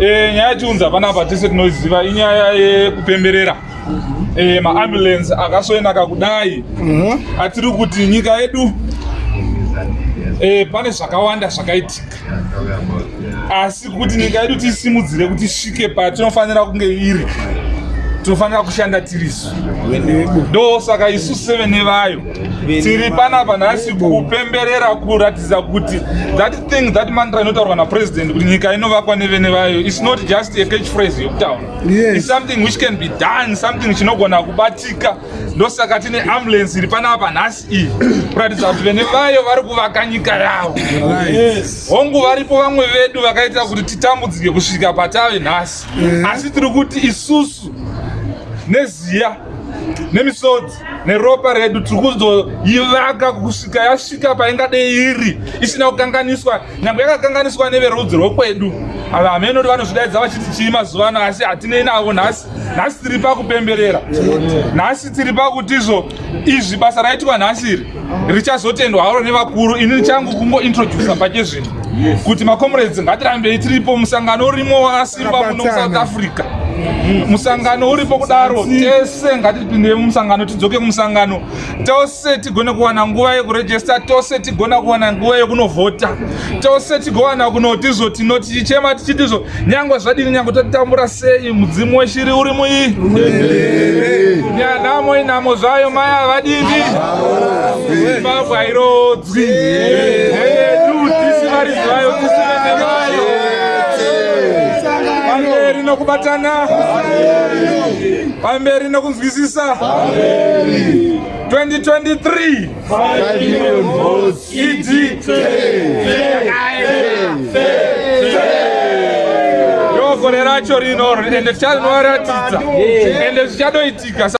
Eh, nyaya yachiunza panapa tese tinoziva inyaya yekupemberera. Eh, maambulensi akasoenaka kudai atiri kuti nyika yedu eh, pane zvakawanda zvakaitika. Asi kuti nyika yedu tisimudzire kuti isvike patinofanira kunge iri tinofanira kushanda tirisu ndo saka isu sevene vayo tiri panapa nhasi kupemberera kuratidza kuti that thing that mantra inotaurwa napresident kuti nyika inovakwa nevene vayo is not just a catch phrase yokutaura Yes. something which can be done something chinogona kubatika. Ndosaka tine ambulance iri panapa nhasi iyi kuratidza kuti vene vayo vari kuvaka nyika yavo. Hongu varipo vamwe vedu vakaita kuti titambudzike kusvika patave nhasi. Asi tiri kuti isusu neziya nemisodzi neropa redu tiri kuzoivaka kusvika yasvika paingadei iri isina kukanganiswa nyange yakakanganiswa neverudzi rwokwedu. Ava hamenoti vanozvidaidza vachiti chii mazuva ano asi hatinei navo nhasi nhasi tiri pakupemberera. Nhasi tiri pakutizvo izvi basa raitwa nhasi iri richazotendwa haro nevakuru. Ini changu kungointrodusa pachezvino kuti macomrades ngatirambei tiripo musangano urimo wakasimba muno musouth africa musangano uripo kudaro. Tese ngatipindei mumusangano tidzoke kumusangano. Tose tigone kuwana nguva yekurejesta tose tigona kuwana nguva yekunovhota tose tigowana kunotizo tinoti tichema tichitizvo nyangwe zvadini nyangwe tatitambura sei mudzimu weshiri uri muii nyanhamo inhamo zvayo mai havadini zimbabwe hairodzwi yedu tisi varidzi vayo tisi vene vayo pamberi nokubatana. Pamberi nokunzwisisa 2023 idi ndogore racho rino ende tichanoratidza ende zvichadoitika